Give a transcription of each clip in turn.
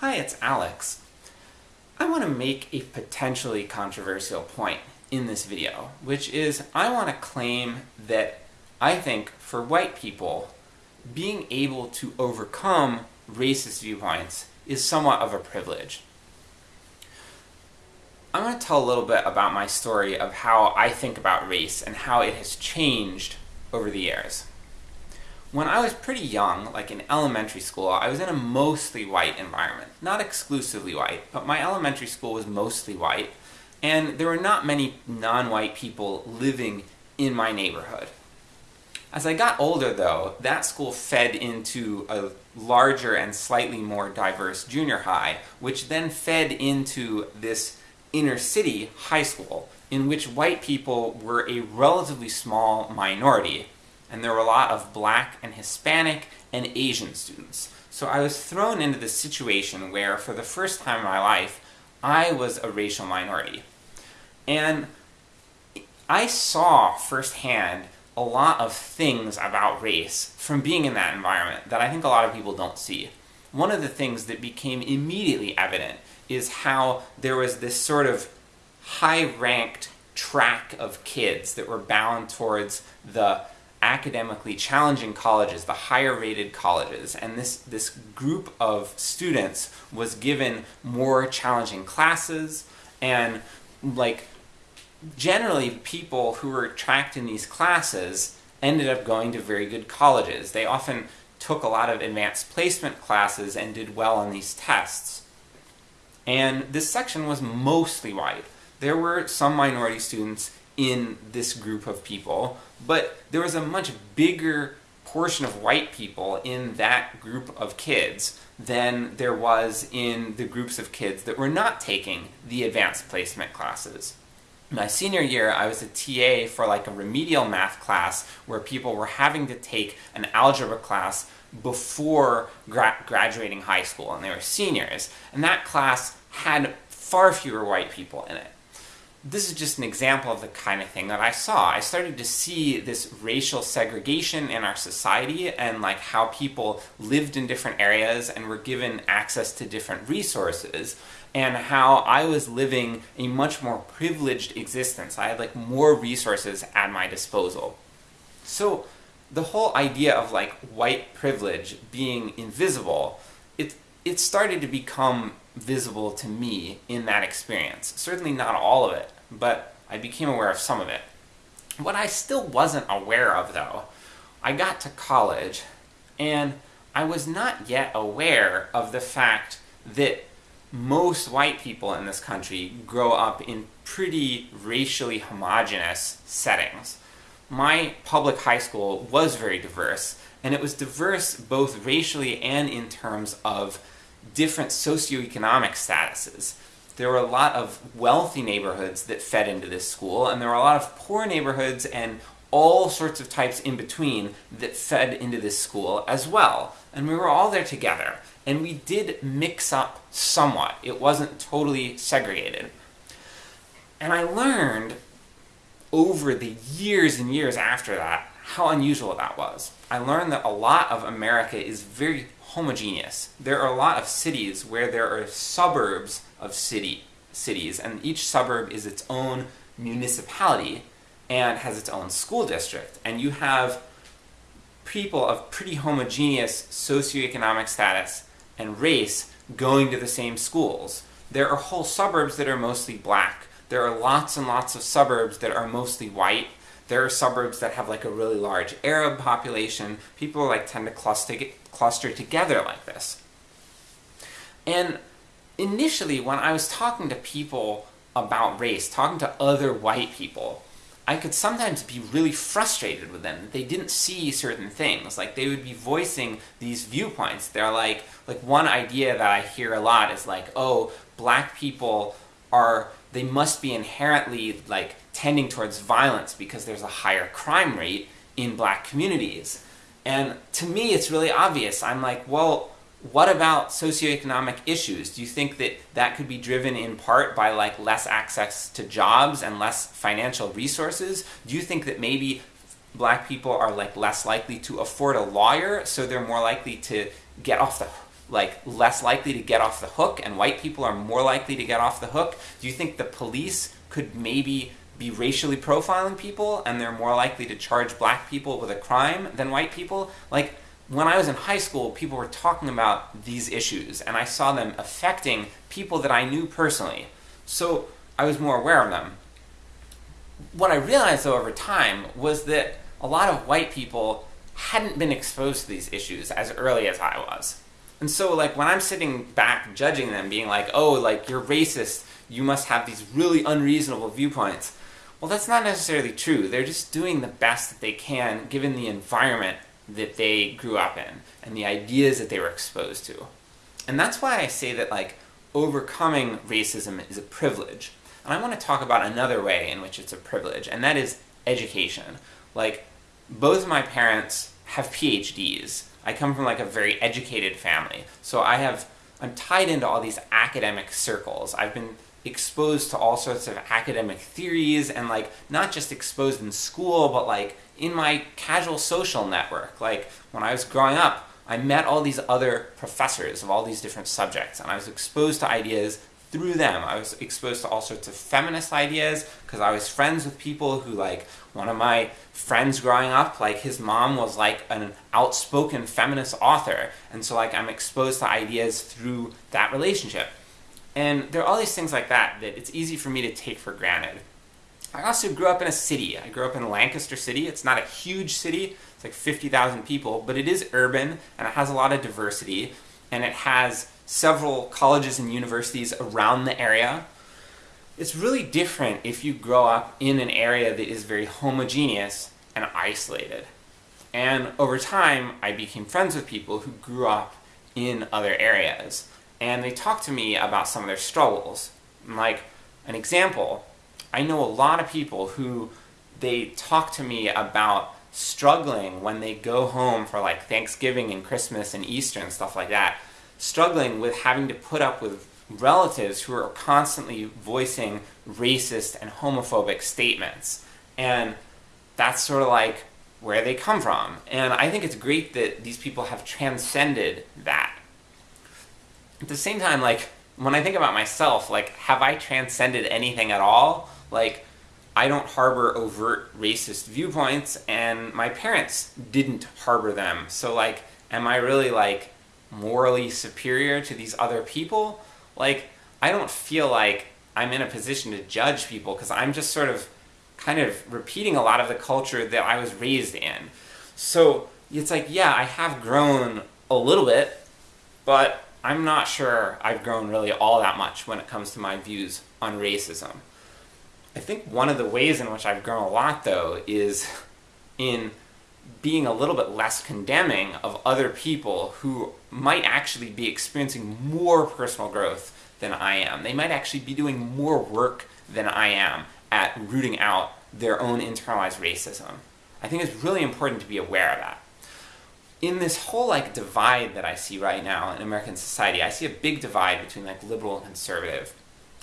Hi, it's Alex. I want to make a potentially controversial point in this video, which is I want to claim that I think for white people, being able to overcome racist viewpoints is somewhat of a privilege. I'm going to tell a little bit about my story of how I think about race and how it has changed over the years. When I was pretty young, like in elementary school, I was in a mostly white environment. Not exclusively white, but my elementary school was mostly white, and there were not many non-white people living in my neighborhood. As I got older though, that school fed into a larger and slightly more diverse junior high, which then fed into this inner city high school, in which white people were a relatively small minority, and there were a lot of black and Hispanic and Asian students. So I was thrown into this situation where, for the first time in my life, I was a racial minority. And I saw firsthand a lot of things about race from being in that environment that I think a lot of people don't see. One of the things that became immediately evident is how there was this sort of high-ranked track of kids that were bound towards the academically challenging colleges, the higher rated colleges, and this, this group of students was given more challenging classes, and like generally people who were tracked in these classes ended up going to very good colleges. They often took a lot of advanced placement classes and did well on these tests. And this section was mostly white. There were some minority students in this group of people, but there was a much bigger portion of white people in that group of kids than there was in the groups of kids that were not taking the advanced placement classes. My senior year, I was a TA for like a remedial math class where people were having to take an algebra class before gra graduating high school, and they were seniors. And that class had far fewer white people in it. This is just an example of the kind of thing that I saw. I started to see this racial segregation in our society and like how people lived in different areas and were given access to different resources and how I was living a much more privileged existence. I had like more resources at my disposal. So the whole idea of like white privilege being invisible, it, it started to become visible to me in that experience. Certainly not all of it, but I became aware of some of it. What I still wasn't aware of though, I got to college, and I was not yet aware of the fact that most white people in this country grow up in pretty racially homogenous settings. My public high school was very diverse, and it was diverse both racially and in terms of different socioeconomic statuses. There were a lot of wealthy neighborhoods that fed into this school, and there were a lot of poor neighborhoods and all sorts of types in between that fed into this school as well. And we were all there together, and we did mix up somewhat. It wasn't totally segregated. And I learned over the years and years after that how unusual that was. I learned that a lot of America is very homogeneous. There are a lot of cities where there are suburbs of city cities, and each suburb is its own municipality and has its own school district. And you have people of pretty homogeneous socioeconomic status and race going to the same schools. There are whole suburbs that are mostly black. There are lots and lots of suburbs that are mostly white. There are suburbs that have like a really large Arab population. People like tend to cluster, cluster together like this. And initially, when I was talking to people about race, talking to other white people, I could sometimes be really frustrated with them. They didn't see certain things. Like, they would be voicing these viewpoints. They're like, like one idea that I hear a lot is like, oh, black people are, they must be inherently like tending towards violence because there's a higher crime rate in black communities. And to me, it's really obvious. I'm like, well, what about socioeconomic issues? Do you think that that could be driven in part by like less access to jobs and less financial resources? Do you think that maybe black people are like less likely to afford a lawyer, so they're more likely to get off the like less likely to get off the hook and white people are more likely to get off the hook? Do you think the police could maybe be racially profiling people and they're more likely to charge black people with a crime than white people? Like, when I was in high school, people were talking about these issues, and I saw them affecting people that I knew personally. So I was more aware of them. What I realized, though, over time was that a lot of white people hadn't been exposed to these issues as early as I was. And so, like, when I'm sitting back judging them, being like, oh, like, you're racist, you must have these really unreasonable viewpoints. Well, that's not necessarily true. They're just doing the best that they can given the environment that they grew up in and the ideas that they were exposed to. And that's why I say that, like, overcoming racism is a privilege. And I want to talk about another way in which it's a privilege, and that is education. Like, both my parents have PhDs. I come from like a very educated family. So I have, I'm tied into all these academic circles. I've been exposed to all sorts of academic theories and like not just exposed in school but like in my casual social network like when I was growing up I met all these other professors of all these different subjects and I was exposed to ideas through them. I was exposed to all sorts of feminist ideas because I was friends with people who like one of my friends growing up like his mom was like an outspoken feminist author and so like I'm exposed to ideas through that relationship. And there are all these things like that that it's easy for me to take for granted. I also grew up in a city. I grew up in Lancaster City. It's not a huge city, it's like 50,000 people, but it is urban and it has a lot of diversity and it has several colleges and universities around the area. It's really different if you grow up in an area that is very homogeneous and isolated. And over time, I became friends with people who grew up in other areas and they talk to me about some of their struggles. Like, an example, I know a lot of people who they talk to me about struggling when they go home for like Thanksgiving and Christmas and Easter and stuff like that, struggling with having to put up with relatives who are constantly voicing racist and homophobic statements. And that's sort of like where they come from. And I think it's great that these people have transcended that at the same time, like, when I think about myself, like, have I transcended anything at all? Like, I don't harbor overt racist viewpoints, and my parents didn't harbor them. So, like, am I really, like, morally superior to these other people? Like, I don't feel like I'm in a position to judge people, because I'm just sort of kind of repeating a lot of the culture that I was raised in. So, it's like, yeah, I have grown a little bit, but I'm not sure I've grown really all that much when it comes to my views on racism. I think one of the ways in which I've grown a lot, though, is in being a little bit less condemning of other people who might actually be experiencing more personal growth than I am. They might actually be doing more work than I am at rooting out their own internalized racism. I think it's really important to be aware of that in this whole like divide that I see right now in American society, I see a big divide between like liberal and conservative.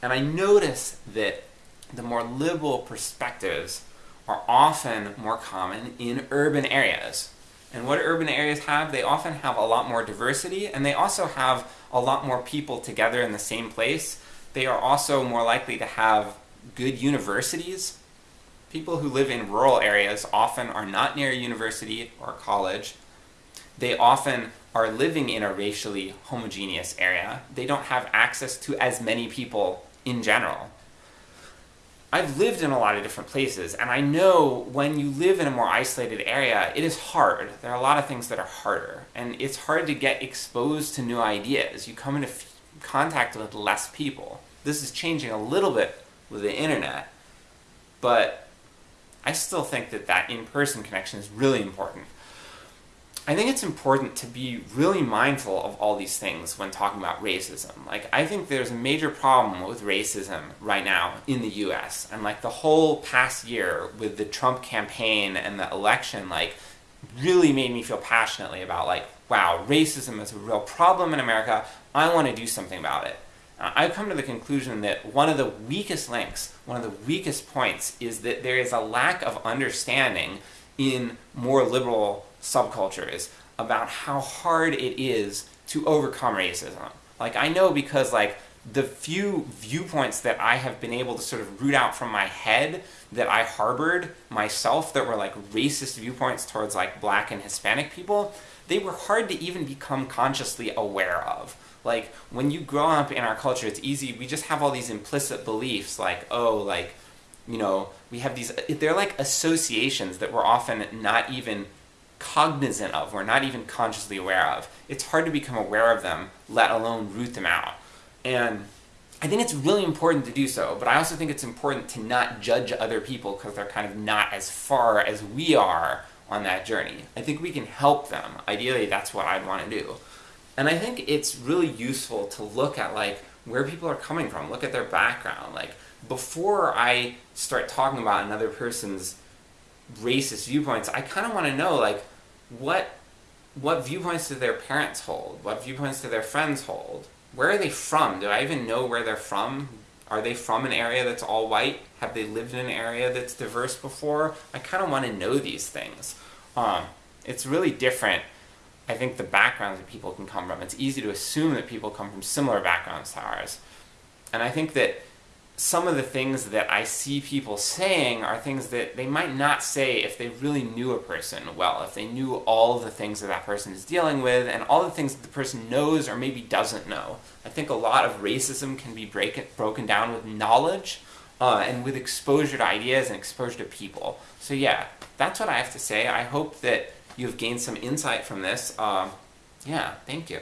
And I notice that the more liberal perspectives are often more common in urban areas. And what urban areas have? They often have a lot more diversity, and they also have a lot more people together in the same place. They are also more likely to have good universities. People who live in rural areas often are not near a university or college, they often are living in a racially homogeneous area. They don't have access to as many people in general. I've lived in a lot of different places, and I know when you live in a more isolated area, it is hard. There are a lot of things that are harder, and it's hard to get exposed to new ideas. You come into contact with less people. This is changing a little bit with the internet, but I still think that that in-person connection is really important. I think it's important to be really mindful of all these things when talking about racism. Like, I think there's a major problem with racism right now in the US. And like the whole past year with the Trump campaign and the election, like, really made me feel passionately about like, wow, racism is a real problem in America. I want to do something about it. Uh, I've come to the conclusion that one of the weakest links, one of the weakest points, is that there is a lack of understanding in more liberal subcultures about how hard it is to overcome racism. Like, I know because, like, the few viewpoints that I have been able to sort of root out from my head that I harbored myself that were like racist viewpoints towards like black and Hispanic people, they were hard to even become consciously aware of. Like, when you grow up in our culture, it's easy, we just have all these implicit beliefs like, oh, like, you know, we have these, they're like associations that we're often not even cognizant of, we're not even consciously aware of. It's hard to become aware of them, let alone root them out. And I think it's really important to do so, but I also think it's important to not judge other people because they're kind of not as far as we are on that journey. I think we can help them. Ideally, that's what I'd want to do. And I think it's really useful to look at like where people are coming from, look at their background. Like before I start talking about another person's racist viewpoints, I kind of want to know like what what viewpoints do their parents hold? What viewpoints do their friends hold? Where are they from? Do I even know where they're from? Are they from an area that's all white? Have they lived in an area that's diverse before? I kind of want to know these things. Um, it's really different, I think, the backgrounds that people can come from. It's easy to assume that people come from similar backgrounds to ours. And I think that some of the things that I see people saying are things that they might not say if they really knew a person well, if they knew all the things that that person is dealing with, and all the things that the person knows or maybe doesn't know. I think a lot of racism can be break broken down with knowledge, uh, and with exposure to ideas and exposure to people. So yeah, that's what I have to say. I hope that you've gained some insight from this. Uh, yeah, thank you.